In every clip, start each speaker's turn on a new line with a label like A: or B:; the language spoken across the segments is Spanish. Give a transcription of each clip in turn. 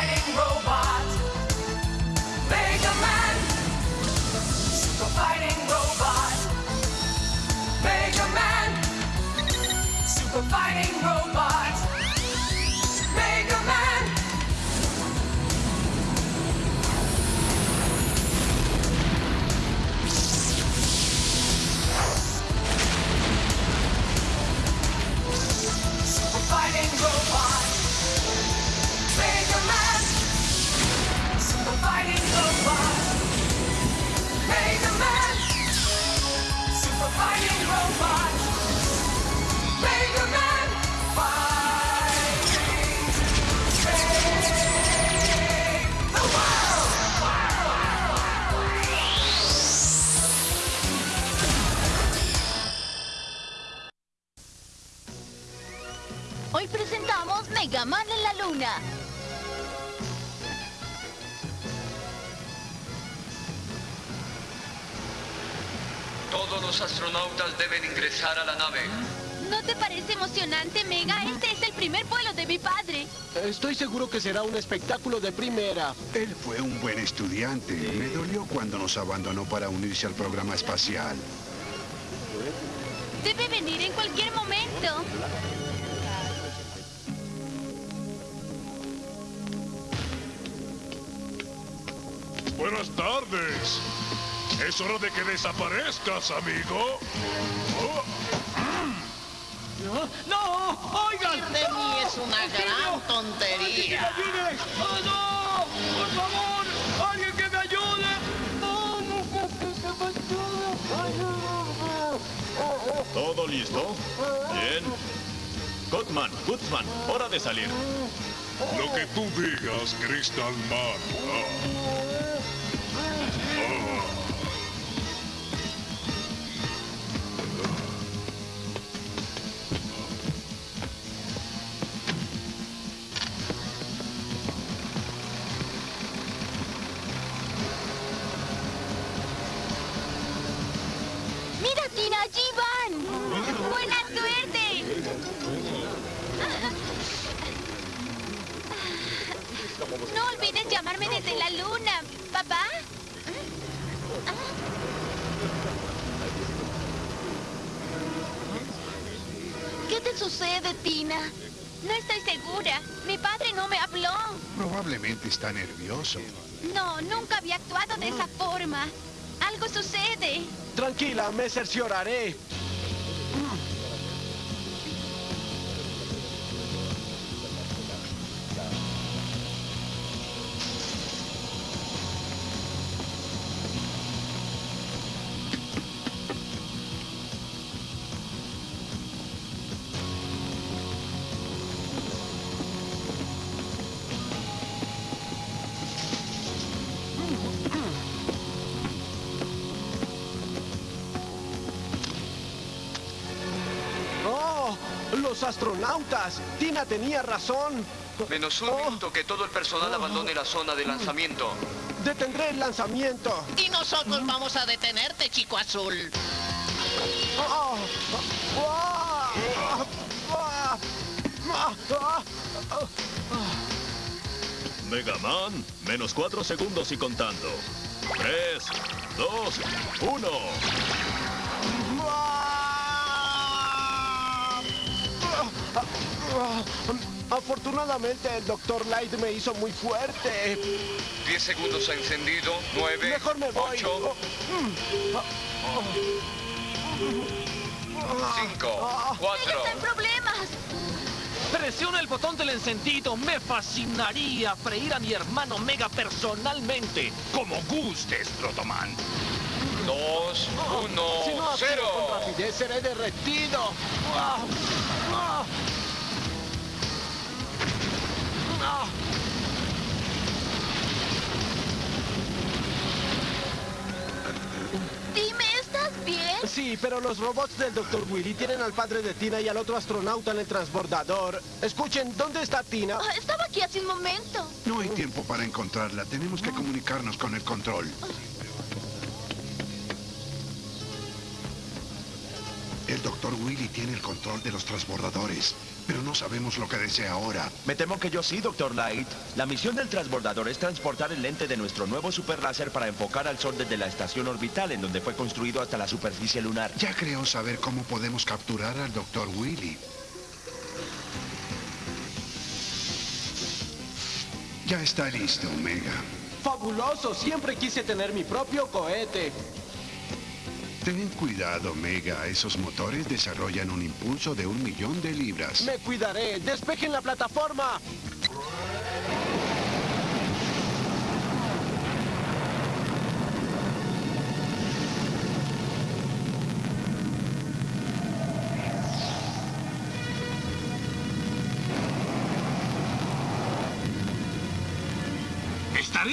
A: fighting robot.
B: A la nave.
C: ¿No te parece emocionante, Mega? Este es el primer vuelo de mi padre.
D: Estoy seguro que será un espectáculo de primera.
E: Él fue un buen estudiante. Me dolió cuando nos abandonó para unirse al programa espacial.
C: Debe venir en cualquier momento.
F: Buenas tardes. Es hora de que desaparezcas, amigo.
G: De mí es una gran tontería.
H: ¡Ayude! ¡Oh, no! ¡Por favor! ¡Alguien que me ayude! ¡No, no,
I: ¿Todo listo? Bien. Gutman, Gutzman, hora de salir.
F: lo que tú digas, Crystal Man.
E: Probablemente está nervioso.
C: No, nunca había actuado de esa forma. Algo sucede.
D: Tranquila, me cercioraré. Astronautas! Tina tenía razón.
B: Menos un minuto que todo el personal abandone la zona de lanzamiento.
D: Detendré el lanzamiento.
G: Y nosotros vamos a detenerte, chico azul.
D: ¡Oh!
I: Mega Man, menos cuatro segundos y contando. Tres, dos, uno.
D: Afortunadamente el Dr. Light me hizo muy fuerte.
B: 10 segundos ha encendido. 9,
D: Mejor me voy.
B: 8, 5, 4.
C: ¡Está en problemas!
H: Presiona el botón del encendido. Me fascinaría freír a mi hermano Mega personalmente.
F: Como gustes, Protoman.
B: 2, 1,
D: Si no actúo
B: 0.
D: con rapidez seré derretido. Ah, ah.
C: Dime, ¿estás bien?
D: Sí, pero los robots del Dr. Willy tienen al padre de Tina y al otro astronauta en el transbordador. Escuchen, ¿dónde está Tina?
C: Ah, estaba aquí hace un momento.
E: No hay tiempo para encontrarla. Tenemos que comunicarnos con el control. Willy tiene el control de los transbordadores, pero no sabemos lo que desea ahora.
J: Me temo que yo sí, Doctor Light. La misión del transbordador es transportar el lente de nuestro nuevo super láser para enfocar al Sol desde la estación orbital en donde fue construido hasta la superficie lunar.
E: Ya creo saber cómo podemos capturar al Doctor Willy. Ya está listo, Omega.
D: Fabuloso, siempre quise tener mi propio cohete.
E: Ten cuidado, Omega. Esos motores desarrollan un impulso de un millón de libras.
D: Me cuidaré. Despejen la plataforma.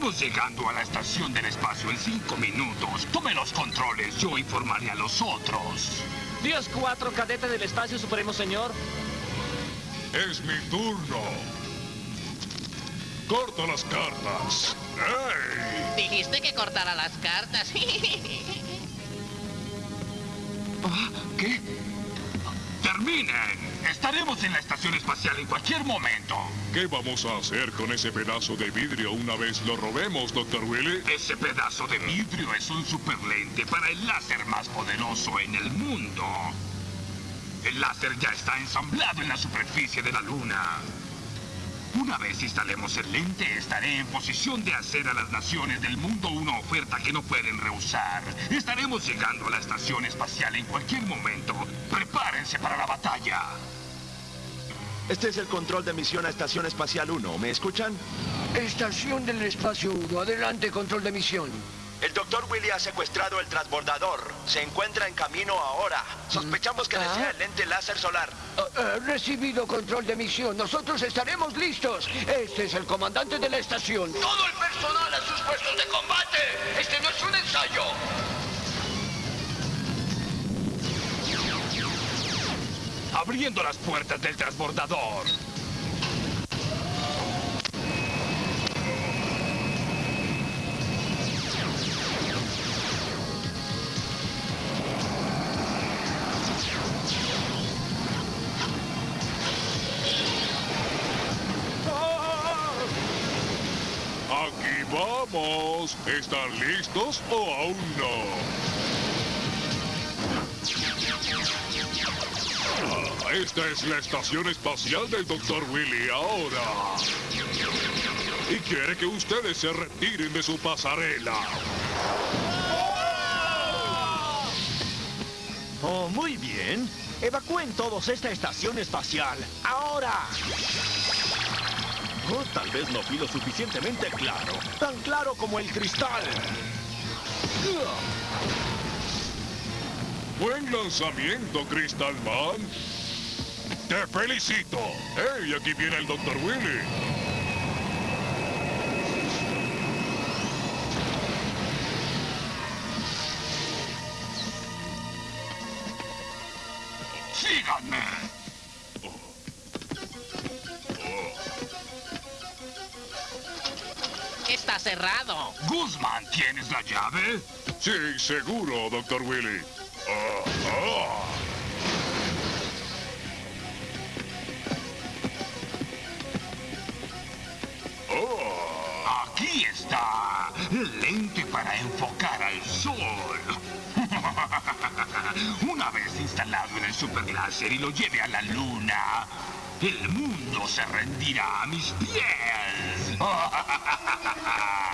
K: Estaremos llegando a la estación del espacio en cinco minutos. Tome los controles, yo informaré a los otros.
H: 10-4, cadete del espacio supremo, señor.
K: Es mi turno. Corta las cartas. ¡Ey!
G: Dijiste que cortara las cartas.
K: Ah, ¿Qué? ¡Terminen! Estaremos en la estación espacial en cualquier momento. ¿Qué vamos a hacer con ese pedazo de vidrio una vez lo robemos, Dr. Willy? Ese pedazo de vidrio es un superlente para el láser más poderoso en el mundo. El láser ya está ensamblado en la superficie de la luna. Una vez instalemos el lente, estaré en posición de hacer a las naciones del mundo una oferta que no pueden rehusar. Estaremos llegando a la estación espacial en cualquier momento. Prepárense para la batalla.
J: Este es el control de misión a Estación Espacial 1. ¿Me escuchan?
L: Estación del Espacio 1, adelante, control de misión.
J: El Dr. Willy ha secuestrado el transbordador. Se encuentra en camino ahora. Sospechamos que
L: Ah.
J: desea el lente láser solar.
L: Ah, recibido control de misión, nosotros estaremos listos. Este es el comandante de la estación. Todo el personal a sus puestos de combate. Este no es un ensayo.
K: Abriendo las puertas del transbordador. Vamos. ¿Están listos o aún no? Ah, Esta es la estación espacial del Dr. Willy ahora. Y quiere que ustedes se retiren de su pasarela.
M: Oh, muy bien. Evacúen todos esta estación espacial. ¡Ahora! Tal vez no fui lo suficientemente claro.
D: Tan claro como el cristal.
K: Buen lanzamiento, Crystal Man. Te felicito. ¡Hey! Aquí viene el Dr. Willy. Guzmán, ¿tienes la llave? Sí, seguro, Dr. Willy. Ah. Oh, aquí está. Lente para enfocar al sol. Una vez instalado en el superláser y lo lleve a la luna, el mundo se rendirá a mis pies.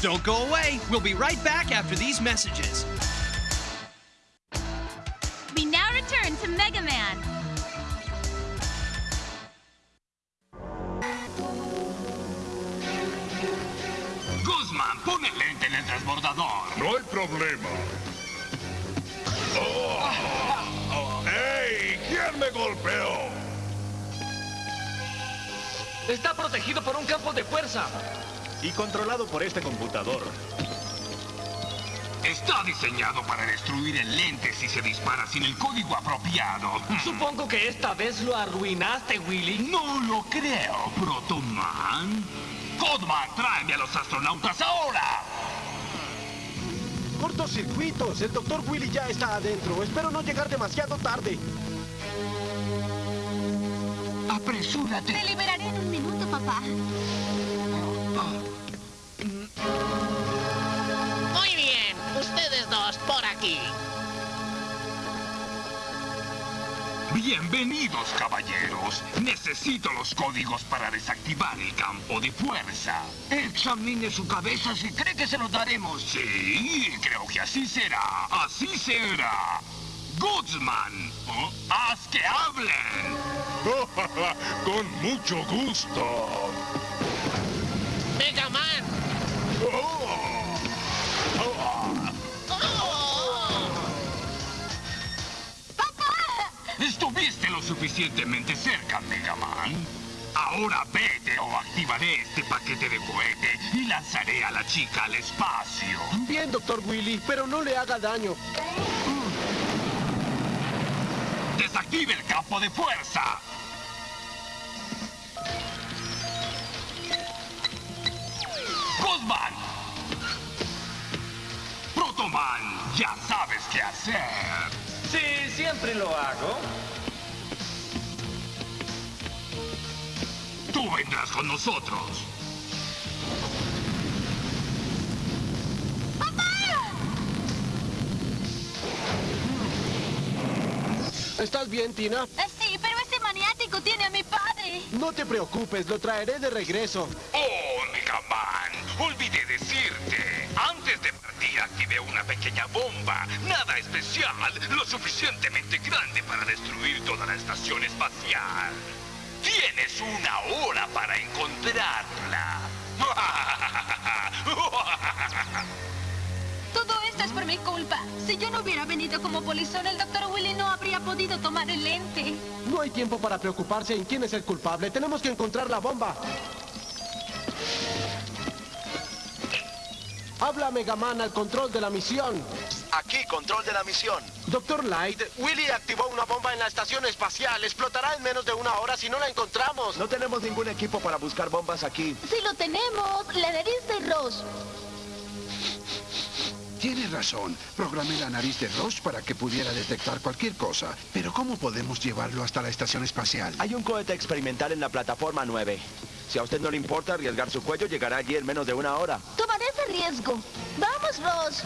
N: Don't go away. We'll be right back after these messages.
O: We now return to Mega Man.
K: Guzmán, pon el lente en el transbordador. No hay problema.
H: Está protegido por un campo de fuerza.
M: Y controlado por este computador.
K: Está diseñado para destruir el lente si se dispara sin el código apropiado.
H: Supongo que esta vez lo arruinaste, Willy.
K: No lo creo, Protoman. Codman, tráeme a los astronautas ahora.
D: Cortocircuitos. El doctor Willy ya está adentro. Espero no llegar demasiado tarde.
H: Apresúrate.
C: Te liberaré en un minuto, papá.
G: Muy bien, ustedes dos por aquí.
K: Bienvenidos, caballeros. Necesito los códigos para desactivar el campo de fuerza.
H: Examine su cabeza si cree que se los daremos.
K: Sí, creo que así será. Así será. Goodsman, ¿oh? haz que hablen. Con mucho gusto.
G: Mega Man.
K: Estuviste lo suficientemente cerca, Mega Man. Ahora vete o activaré este paquete de cohete y lanzaré a la chica al espacio.
D: Bien, doctor Willy, pero no le haga daño.
K: ¡Desactive el campo de fuerza! Guzman. Protoman, ya sabes qué hacer.
P: Sí, siempre lo hago.
K: Tú vendrás con nosotros.
D: ¿Estás bien, Tina?
O: Eh, Sí, pero ese maniático tiene a mi padre.
D: No te preocupes, lo traeré de regreso.
K: Oh, Mega Man, olvidé decirte. Antes de partir activé una pequeña bomba. Nada especial, lo suficientemente grande para destruir toda la estación espacial. Tienes una hora para encontrarla.
O: Esto es por mi culpa. Si yo no hubiera venido como polizón, el doctor Willy no habría podido tomar el lente.
D: No hay tiempo para preocuparse en quién es el culpable. Tenemos que encontrar la bomba. Habla Megaman al control de la misión.
J: Aquí, control de la misión.
D: Doctor Light, Willy activó una bomba en la estación espacial. Explotará en menos de una hora si no la encontramos.
J: No tenemos ningún equipo para buscar bombas aquí.
C: Si lo tenemos, la nariz de Ross.
E: Tiene razón. Programé la nariz de Ross para que pudiera detectar cualquier cosa. Pero ¿cómo podemos llevarlo hasta la estación espacial?
J: Hay un cohete experimental en la plataforma 9. Si a usted no le importa arriesgar su cuello, llegará allí en menos de una hora.
C: Tomaré ese riesgo. ¡Vamos, Ross!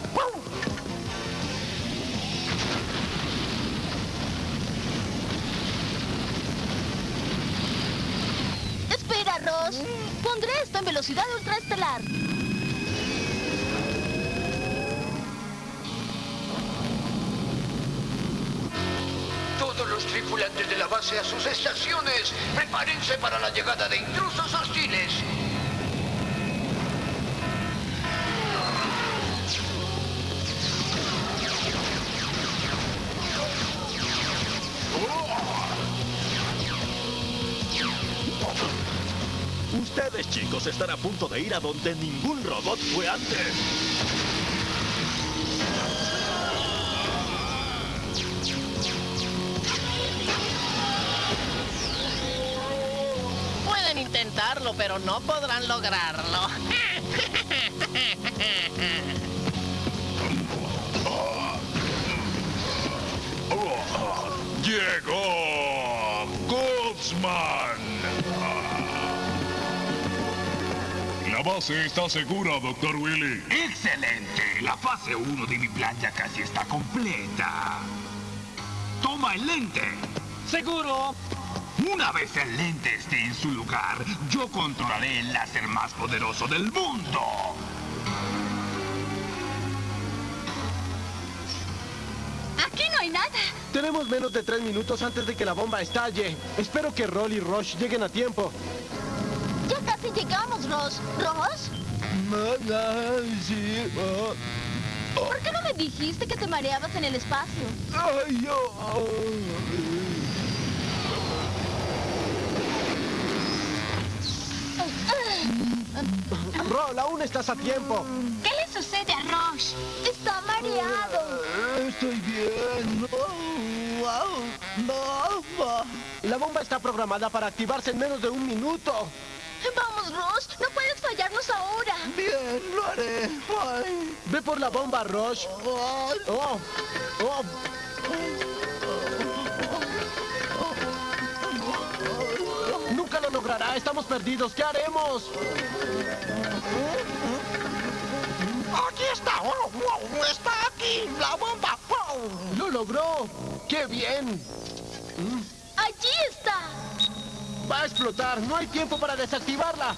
C: Espera, Ross. Pondré esto en velocidad ultraestelar.
H: Tripulantes de la base a sus estaciones. Prepárense para la llegada de intrusos hostiles.
I: Ustedes, chicos, están a punto de ir a donde ningún robot fue antes.
G: Pero no podrán lograrlo.
K: ¡Llegó! ¡Goodsman! La base está segura, Doctor Willy. ¡Excelente! La fase 1 de mi plan ya casi está completa. ¡Toma el lente!
P: ¡Seguro!
K: Una vez el lente esté en su lugar, yo controlaré el láser más poderoso del mundo.
O: Aquí no hay nada.
D: Tenemos menos de tres minutos antes de que la bomba estalle. Espero que Roll y Rush lleguen a tiempo.
C: Ya casi llegamos, Ross. ¿Ross? ¿Por qué no me dijiste que te mareabas en el espacio?
D: Roll, aún estás a tiempo.
O: ¿Qué le sucede a Roche?
C: Está mareado.
D: Estoy bien. La bomba está programada para activarse en menos de un minuto.
C: Vamos, Ross. No puedes fallarnos ahora.
D: Bien, lo haré. Ve por la bomba, Rush. Oh, oh. Estamos perdidos. ¿Qué haremos?
A: Aquí está. Oh, oh, está aquí. La bomba. Oh.
D: Lo logró. ¡Qué bien!
C: Allí está.
D: Va a explotar. No hay tiempo para desactivarla.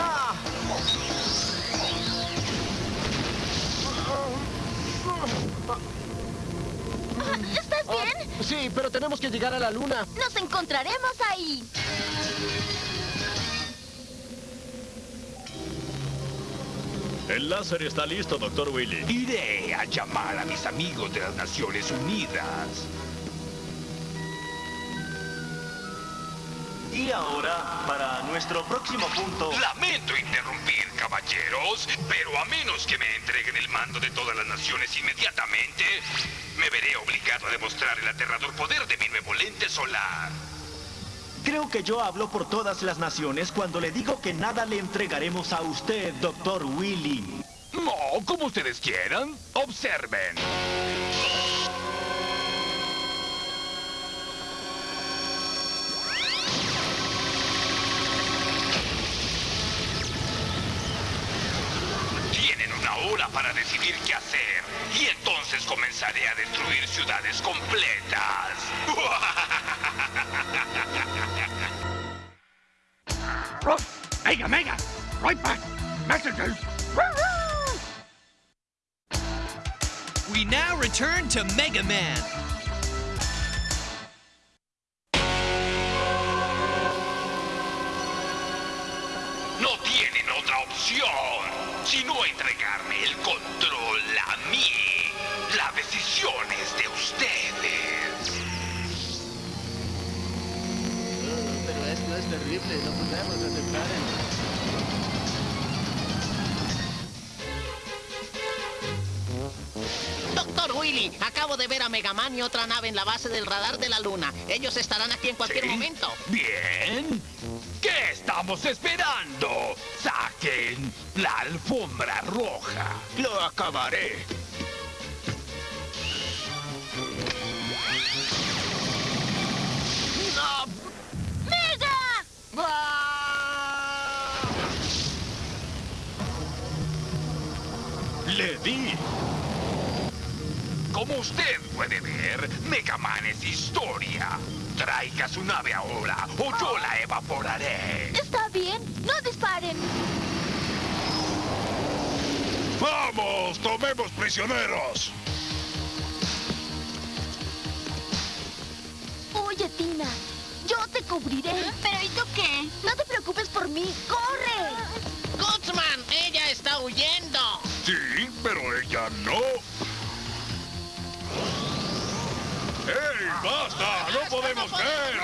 D: ¡Ah!
C: Ah, ¿Estás bien?
D: Sí, pero tenemos que llegar a la luna.
C: Nos encontraremos ahí.
I: El láser está listo, Doctor Willy.
K: Iré a llamar a mis amigos de las Naciones Unidas.
M: Y ahora, para nuestro próximo punto...
K: Lamento interrumpir, caballeros, pero a menos que me entreguen el mando de todas las naciones inmediatamente, me veré obligado a demostrar el aterrador poder de mi nuevo lente solar.
M: Creo que yo hablo por todas las naciones cuando le digo que nada le entregaremos a usted, Doctor Willy.
K: No, como ustedes quieran. Observen. Hora para decidir qué hacer. Y entonces comenzaré a destruir ciudades completas.
A: Mega, mega. Right back. Messages.
N: We now return to Mega Man.
K: Es
D: terrible. No podemos aceptar
G: Doctor Willy, acabo de ver a Megaman y otra nave en la base del radar de la Luna. Ellos estarán aquí en cualquier
K: ¿Sí?
G: momento.
K: Bien. ¿Qué estamos esperando? Saquen la alfombra roja. Lo acabaré. Le di. Como usted puede ver, Megaman es historia. Traiga su nave ahora o yo la evaporaré.
C: ¿Está bien? No disparen.
F: ¡Vamos! ¡Tomemos prisioneros!
C: Yo te cubriré.
O: ¿Pero y tú qué?
C: No te preocupes por mí. ¡Corre!
G: Gutsman, ella está huyendo.
F: Sí, pero ella no. ¡Ey, basta! ¡No podemos ver!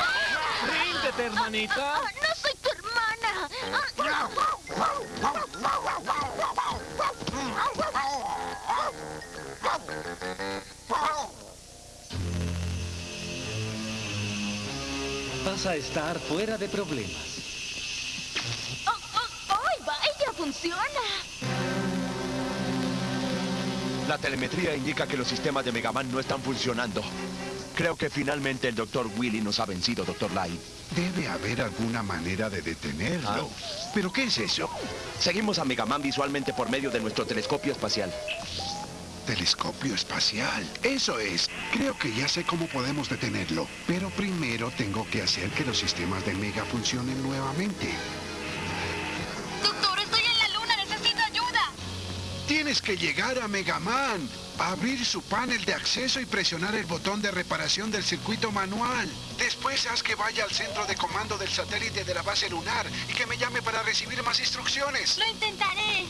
H: Ríndete, hermanita.
C: Ah, ¡No soy tu hermana!
H: Vas a estar fuera de problemas.
C: ¡Oh, oh, ¡Ay, vaya! ¡Funciona!
J: La telemetría indica que los sistemas de Megaman no están funcionando. Creo que finalmente el Dr. Willy nos ha vencido, Dr. Light.
E: Debe haber alguna manera de detenerlo. ¿Pero qué es eso?
J: Seguimos a Megaman visualmente por medio de nuestro telescopio espacial.
E: Telescopio espacial. Eso es. Creo que ya sé cómo podemos detenerlo. Pero primero tengo que hacer que los sistemas de Mega funcionen nuevamente.
O: Doctor, estoy en la luna. Necesito ayuda.
E: Tienes que llegar a Megaman, abrir su panel de acceso y presionar el botón de reparación del circuito manual. Después haz que vaya al centro de comando del satélite de la base lunar y que me llame para recibir más instrucciones.
O: Lo intentaré.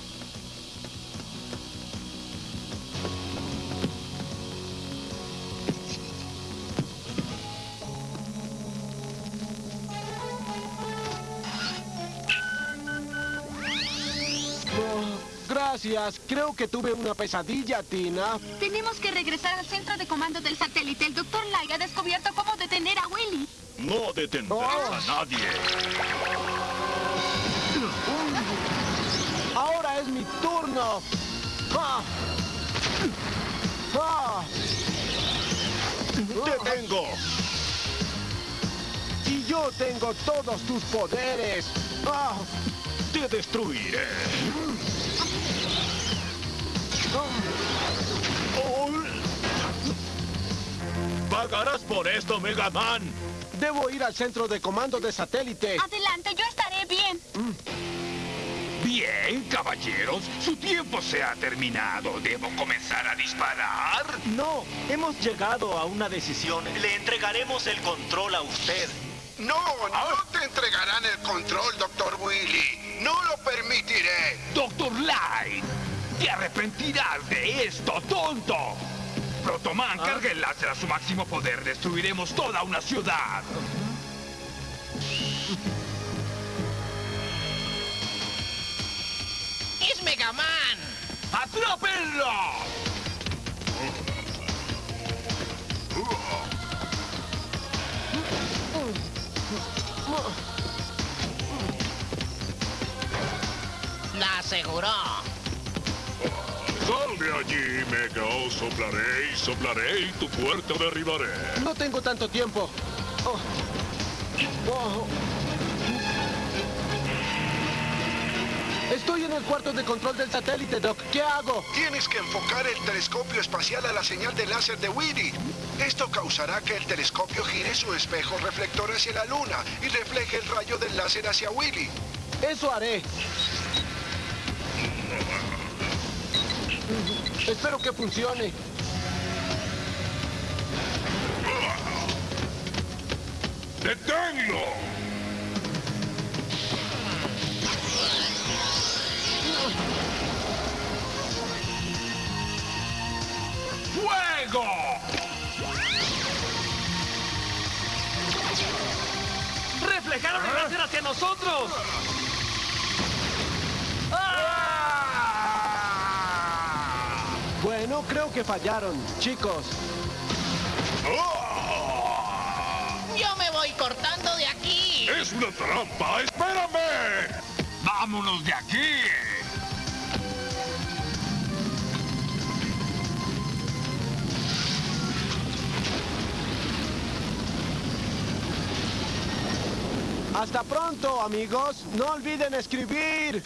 D: Gracias. Creo que tuve una pesadilla, Tina.
O: Tenemos que regresar al centro de comando del satélite. El doctor Lai ha descubierto cómo detener a Willy.
I: No detendrás
D: Oh.
I: a nadie.
D: Ahora es mi turno. ¡Ah! ¡Ah!
I: ¡Te tengo!
D: Y yo tengo todos tus poderes. ¡Ah!
I: ¡Te destruiré! ¡Pagarás por esto, Mega Man!
D: Debo ir al centro de comando de satélite.
O: Adelante, yo estaré bien.
K: Bien, caballeros, su tiempo se ha terminado. ¿Debo comenzar a disparar?
M: No, hemos llegado a una decisión. Le entregaremos el control a usted.
E: No, no te entregarán el control, Doctor Willy. No lo permitiré.
K: Doctor Light, te arrepentirás de esto, tonto. Protoman, carga el láser a su máximo poder. Destruiremos toda una ciudad.
G: ¡Es Megaman!
K: ¡Atrápenlo!
G: Aseguró.
F: Sal de allí, Mega. Oh, soplaré y soplaré y tu puerta derribaré.
D: No tengo tanto tiempo. Oh. Oh. Estoy en el cuarto de control del satélite, Doc. ¿Qué hago?
E: Tienes que enfocar el telescopio espacial a la señal de láser de Willy. Esto causará que el telescopio gire su espejo reflector hacia la luna y refleje el rayo del láser hacia Willy.
D: Eso haré. Espero que funcione.
F: ¡Deténlo!
K: ¡Fuego!
H: ¡Reflejaron el láser hacia nosotros!
D: Bueno, creo que fallaron, chicos.
G: Yo me voy cortando de aquí.
F: ¡Es una trampa! ¡Espérame!
K: ¡Vámonos de aquí!
D: Hasta pronto, amigos. No olviden escribir.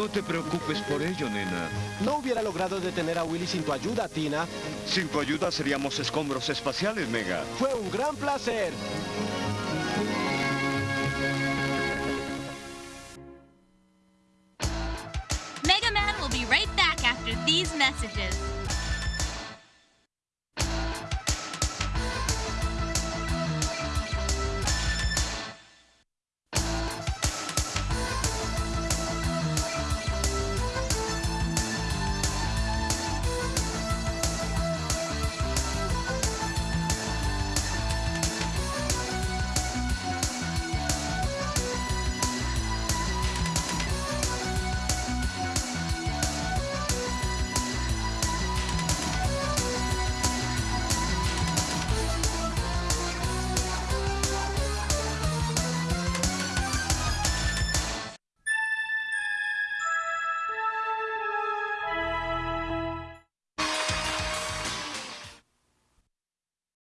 Q: No te preocupes por ello, nena.
D: No hubiera logrado detener a Willy sin tu ayuda, Tina.
Q: Sin tu ayuda seríamos escombros espaciales, Mega.
D: Fue un gran placer.